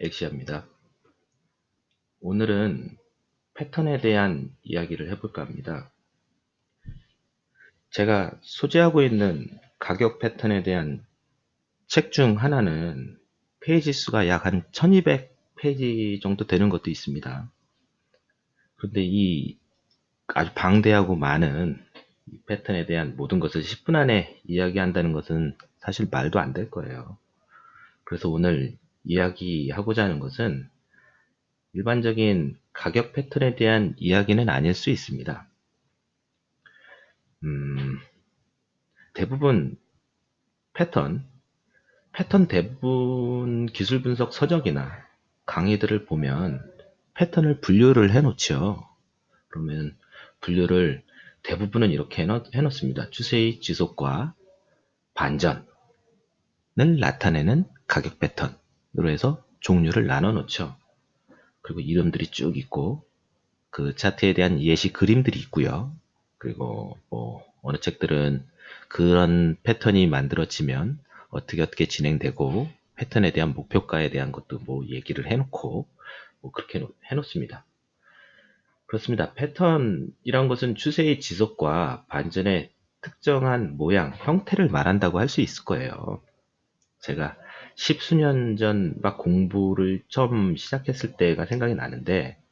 엑시아입니다. 오늘은 패턴에 대한 이야기를 해볼까 합니다. 제가 소지하고 있는 가격 패턴에 대한 책 중 하나는 페이지 수가 약 한 1200페이지 정도 되는 것도 있습니다. 그런데 이 아주 방대하고 많은 패턴에 대한 모든 것을 10분 안에 이야기한다는 것은 사실 말도 안 될 거예요. 그래서 오늘 이야기하고자 하는 것은 일반적인 가격 패턴에 대한 이야기는 아닐 수 있습니다. 음, 대부분 패턴, 패턴 대부분 기술 분석 서적이나 강의들을 보면 패턴을 분류를 해 놓죠. 그러면 분류를 대부분은 이렇게 해 놓 습니다. 추세의 지속과 반전을 나타내는 가격 패턴 으로 해서 종류를 나눠 놓죠. 그리고 이름들이 쭉 있고 그 차트에 대한 예시 그림들이 있고요. 그리고 뭐 어느 책들은 그런 패턴이 만들어지면 어떻게 어떻게 진행되고 패턴에 대한 목표가에 대한 것도 뭐 얘기를 해놓고 뭐 그렇게 해놓습니다. 그렇습니다. 패턴이란 것은 추세의 지속과 반전의 특정한 모양, 형태를 말한다고 할 수 있을 거예요. 제가 십수년 전 막 공부를 처음 시작했을 때가 생각이 나는데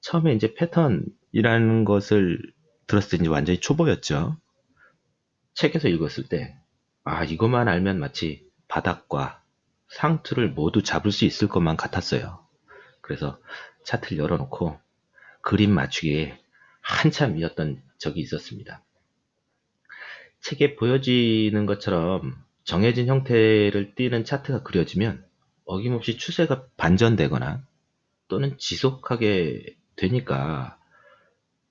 처음에 이제 패턴이라는 것을 들었을 때 이제 완전히 초보였죠. 책에서 읽었을 때 아, 이것만 알면 마치 바닥과 상투를 모두 잡을 수 있을 것만 같았어요. 그래서 차트를 열어놓고 그림 맞추기에 한참이었던 적이 있었습니다. 책에 보여지는 것처럼 정해진 형태를 띠는 차트가 그려지면 어김없이 추세가 반전되거나 또는 지속하게 되니까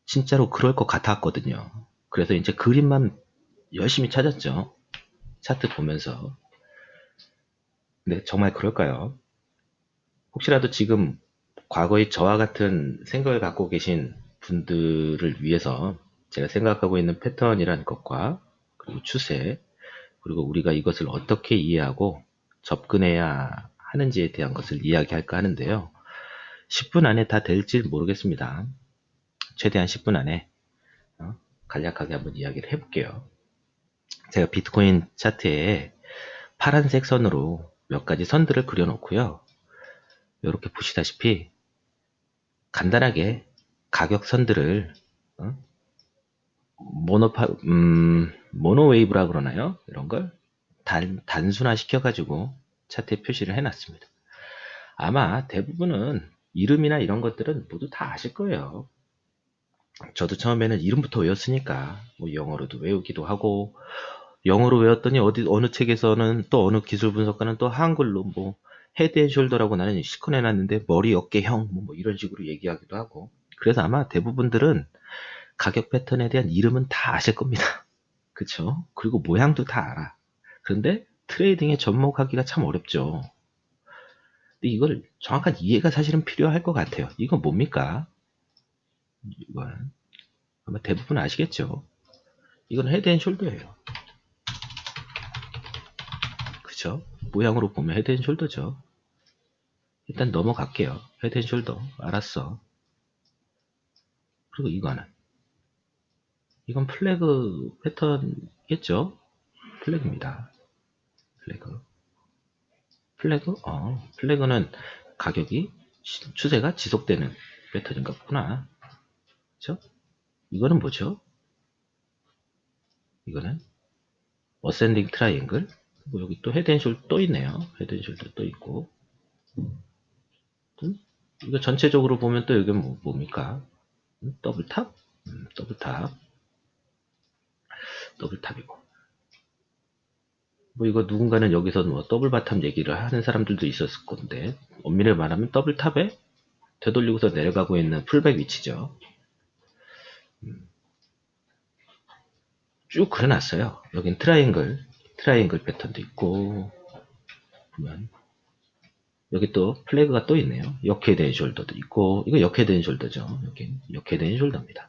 진짜로 그럴 것 같았거든요. 그래서 이제 그림만 열심히 찾았죠. 차트 보면서. 근데 정말 그럴까요? 혹시라도 지금 과거의 저와 같은 생각을 갖고 계신 분들을 위해서 제가 생각하고 있는 패턴이라는 것과 그리고 추세 그리고 우리가 이것을 어떻게 이해하고 접근해야 하는지에 대한 것을 이야기할까 하는데요. 10분 안에 다 될지 모르겠습니다. 최대한 10분 안에 어, 간략하게 한번 이야기를 해볼게요. 제가 비트코인 차트에 파란색 선으로 몇 가지 선들을 그려놓고요. 이렇게 보시다시피 간단하게 가격 선들을 어? 모노파, 음, 모노웨이브라 그러나요? 이런 걸 단, 단순화 시켜가지고 차트에 표시를 해놨습니다. 아마 대부분은 이름이나 이런 것들은 모두 다 아실 거예요. 저도 처음에는 이름부터 외웠으니까 뭐 영어로도 외우기도 하고 영어로 외웠더니 어디 어느 책에서는 또 어느 기술 분석가는 또 한글로 뭐 head and shoulder라고 나는 시커 내놨는데 머리 어깨형 뭐, 뭐 이런 식으로 얘기하기도 하고 그래서 아마 대부분들은 가격 패턴에 대한 이름은 다 아실 겁니다. 그쵸? 그리고 모양도 다 알아. 그런데 trading에 접목하기가 참 어렵죠. 근데 이걸 정확한 이해가 사실은 필요할 것 같아요. 이건 뭡니까? 이건 아마 대부분 아시겠죠? 이건 head and shoulder예요. 그쵸? 모양으로 보면 head and shoulder죠. 일단 넘어갈게요. head and shoulder 알았어. 그리고 이거는 이건 flag 패턴이겠죠? flag입니다. flag. flag? 어, flag는 가격이 추세가 지속되는 패턴인가 보구나. 그죠? 이거는 뭐죠? 이거는 ascending triangle. 뭐 여기 또 head and shoulder 또 있네요. head and shoulder 또 있고. 이거 전체적으로 보면 또 여기 뭐, 뭡니까? 음, double top? 음, double top. double top이고. 뭐 이거 누군가는 여기서 뭐 double bottom 얘기를 하는 사람들도 있었을 건데 엄밀히 말하면 double top에 되돌리고서 내려가고 있는 pullback 위치죠. 음. 쭉 그려놨어요. 여긴 triangle triangle 패턴도 있고 보면. 여기 또 flag가 또 있네요. 역head and shoulder도 있고 이거 역head and shoulder죠. 여기 역해된 숄더입니다.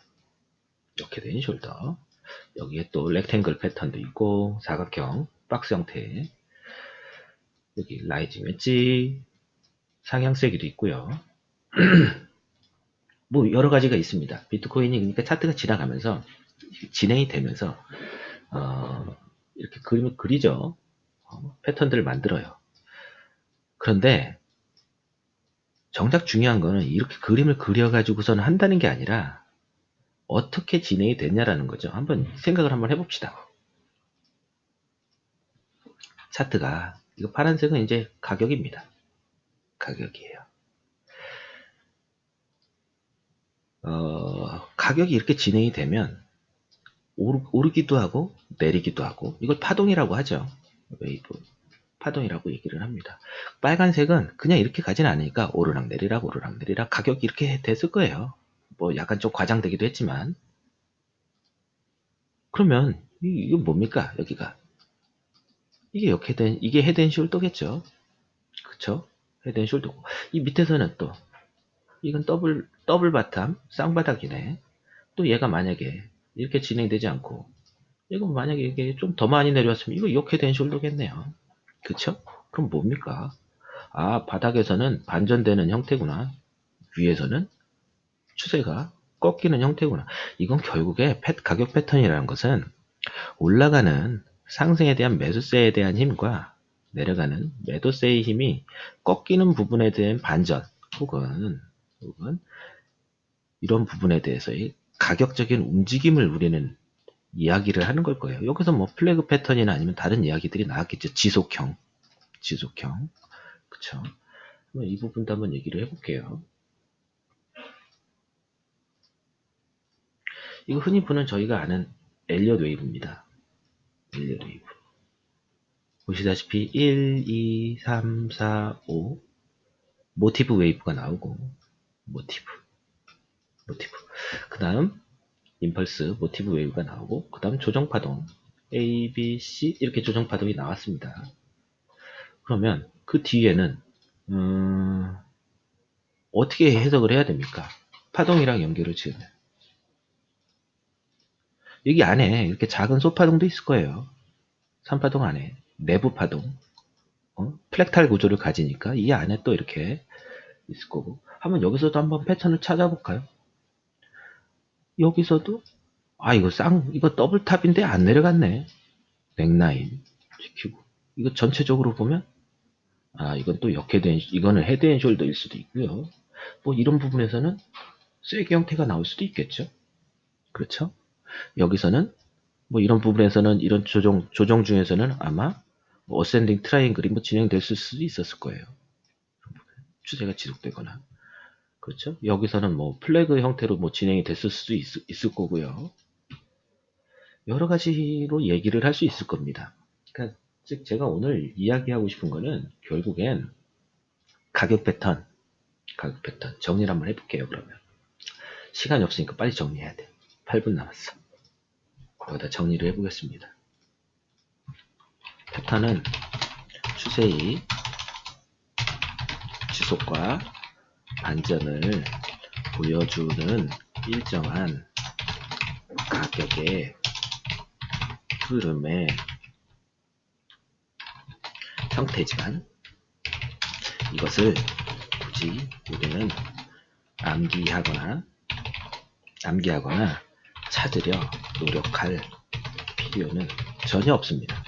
역해된 숄더 여기에 또 rectangle 패턴도 있고 사각형 박스 형태 여기 라이징 웨지 상향세기도 있고요. 뭐 여러 가지가 있습니다. 비트코인이 그러니까 차트가 지나가면서 진행이 되면서 어, 이렇게 그림을 그리죠. 어, 패턴들을 만들어요. 그런데 정작 중요한 거는 이렇게 그림을 그려가지고서는 한다는 게 아니라 어떻게 진행이 됐냐라는 거죠. 한번 생각을 한번 해봅시다. 차트가 이거 파란색은 이제 가격입니다. 가격이에요. 어, 가격이 이렇게 진행이 되면 오르, 기도 하고 내리기도 하고 이걸 파동이라고 하죠. 웨이브 파동이라고 얘기를 합니다. 빨간색은 그냥 이렇게 가지는 않으니까 오르락 내리락 오르락 내리락 가격이 이렇게 됐을 거예요. 뭐 약간 좀 과장되기도 했지만 그러면 이, 게 뭡니까 여기가 이게 된 이게 head and shoulder겠죠. 그쵸? head and shoulder고 이 밑에서는 또 이건 double double bottom 쌍바닥이네. 또 얘가 만약에 이렇게 진행되지 않고 이건 만약에 이게 좀 더 많이 내려왔으면 이거 역head and shoulder겠네요. 그쵸? 그럼 뭡니까? 아 바닥에서는 반전되는 형태구나. 위에서는 추세가 꺾이는 형태구나. 이건 결국에 가격 패턴이라는 것은 올라가는 상승에 대한 매수세에 대한 힘과 내려가는 매도세의 힘이 꺾이는 부분에 대한 반전 혹은 혹은 이런 부분에 대해서의 가격적인 움직임을 우리는 이야기를 하는 걸 거예요. 여기서 뭐 플래그 패턴이나 아니면 다른 이야기들이 나왔겠죠. 지속형, 지속형, 그쵸? 이 부분도 한번 얘기를 해볼게요. 이거 흔히 보는 저희가 아는 Elliott wave입니다. Elliott wave. 보시다시피 1, 2, 3, 4, 5 motive wave가 나오고 motive motive 그 다음 impulse motive wave가 나오고 그 다음 조정파동 A, B, C 이렇게 조정파동이 나왔습니다. 그러면 그 뒤에는 음, 어떻게 해석을 해야 됩니까? 파동이랑 연결을 지으면 여기 안에 이렇게 작은 소파동도 있을 거예요. 3파동 안에. 내부 파동. 어? 프랙탈 구조를 가지니까 이 안에 또 이렇게 있을 거고. 한번 여기서도 한번 패턴을 찾아볼까요? 여기서도 아 이거 쌍 이거 double top인데 안 내려갔네. 넥라인 지키고. 이거 전체적으로 보면 아 이건 또 역head and 이거는 head and shoulder일 수도 있고요. 뭐 이런 부분에서는 쐐기 형태가 나올 수도 있겠죠? 그렇죠 여기서는 뭐 이런 부분에서는 이런 조정 조정 중에서는 아마 뭐 ascending triangle이 뭐 진행될 수도 있었을 거예요 추세가 지속되거나 그렇죠? 여기서는 뭐 플래그 형태로 뭐 진행이 됐을 수도 있, 있을 거고요. 여러 가지로 얘기를 할 수 있을 겁니다. 그러니까 즉 제가 오늘 이야기하고 싶은 거는 결국엔 가격 패턴, 가격 패턴 정리를 한번 해볼게요. 그러면 시간이 없으니까 빨리 정리해야 돼. 8분 남았어. 거기다 정리를 해보겠습니다. 패턴은 추세의 지속과 반전을 보여주는 일정한 가격의 흐름의 형태지만 이것을 굳이 우리는 암기하거나 암기하거나 찾으려 노력할 필요는 전혀 없습니다.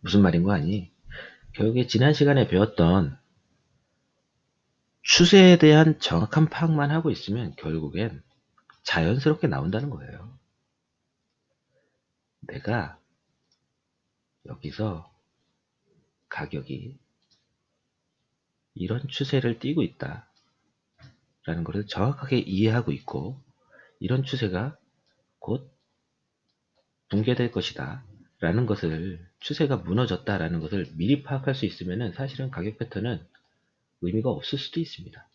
무슨 말인 거 아니? 결국에 지난 시간에 배웠던 추세에 대한 정확한 파악만 하고 있으면 결국엔 자연스럽게 나온다는 거예요. 내가 여기서 가격이 이런 추세를 띠고 있다. 라는 것을 정확하게 이해하고 있고 이런 추세가 곧 붕괴될 것이다. 라는 것을 추세가 무너졌다 라는 것을 미리 파악할 수 있으면 사실은 가격 패턴은 의미가 없을 수도 있습니다.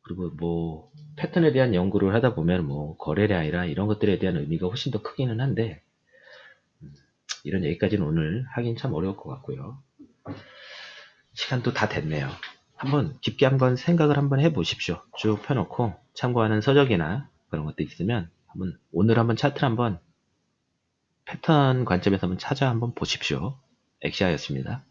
그리고 뭐 패턴에 대한 연구를 하다 보면 뭐 거래량이나 이런 것들에 대한 의미가 훨씬 더 크기는 한데 음, 이런 얘기까지는 오늘 하긴 참 어려울 것 같고요. 시간도 다 됐네요. 한번 깊게 한번 생각을 한번 해보십시오. 쭉 펴놓고 참고하는 서적이나 그런 것도 있으면 한번 오늘 한번 차트를 한번 패턴 관점에서 한번 찾아 한번 보십시오. 엑시아였습니다.